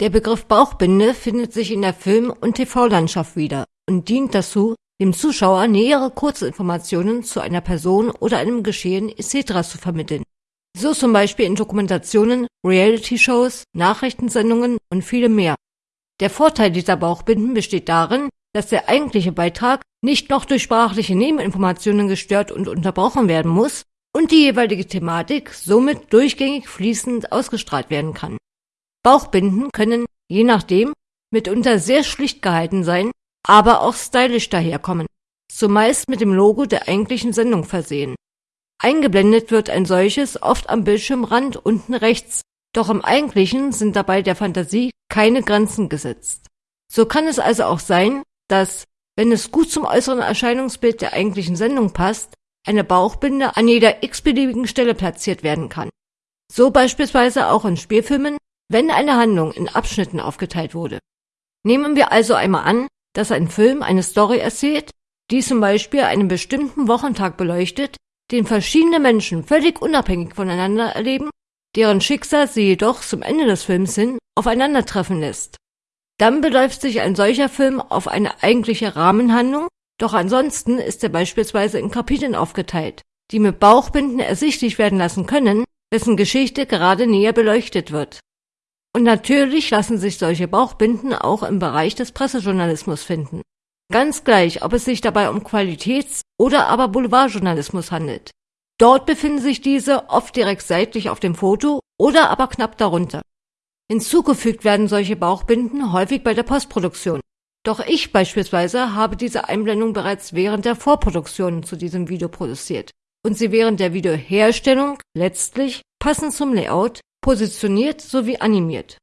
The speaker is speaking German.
Der Begriff Bauchbinde findet sich in der Film- und TV-Landschaft wieder und dient dazu, dem Zuschauer nähere Kurzinformationen zu einer Person oder einem Geschehen etc. zu vermitteln. So zum Beispiel in Dokumentationen, Reality-Shows, Nachrichtensendungen und vielem mehr. Der Vorteil dieser Bauchbinden besteht darin, dass der eigentliche Beitrag nicht noch durch sprachliche Nebeninformationen gestört und unterbrochen werden muss und die jeweilige Thematik somit durchgängig fließend ausgestrahlt werden kann. Bauchbinden können, je nachdem, mitunter sehr schlicht gehalten sein aber auch stylisch daherkommen, zumeist mit dem Logo der eigentlichen Sendung versehen. Eingeblendet wird ein solches oft am Bildschirmrand unten rechts, doch im eigentlichen sind dabei der Fantasie keine Grenzen gesetzt. So kann es also auch sein, dass, wenn es gut zum äußeren Erscheinungsbild der eigentlichen Sendung passt, eine Bauchbinde an jeder x-beliebigen Stelle platziert werden kann. So beispielsweise auch in Spielfilmen, wenn eine Handlung in Abschnitten aufgeteilt wurde. Nehmen wir also einmal an, dass ein Film eine Story erzählt, die zum Beispiel einen bestimmten Wochentag beleuchtet, den verschiedene Menschen völlig unabhängig voneinander erleben, deren Schicksal sie jedoch zum Ende des Films hin aufeinandertreffen lässt. Dann beläuft sich ein solcher Film auf eine eigentliche Rahmenhandlung, doch ansonsten ist er beispielsweise in Kapiteln aufgeteilt, die mit Bauchbinden ersichtlich werden lassen können, dessen Geschichte gerade näher beleuchtet wird. Und natürlich lassen sich solche Bauchbinden auch im Bereich des Pressejournalismus finden. Ganz gleich, ob es sich dabei um Qualitäts- oder aber Boulevardjournalismus handelt. Dort befinden sich diese oft direkt seitlich auf dem Foto oder aber knapp darunter. Hinzugefügt werden solche Bauchbinden häufig bei der Postproduktion. Doch ich beispielsweise habe diese Einblendung bereits während der Vorproduktion zu diesem Video produziert und sie während der Videoherstellung letztlich passend zum Layout positioniert sowie animiert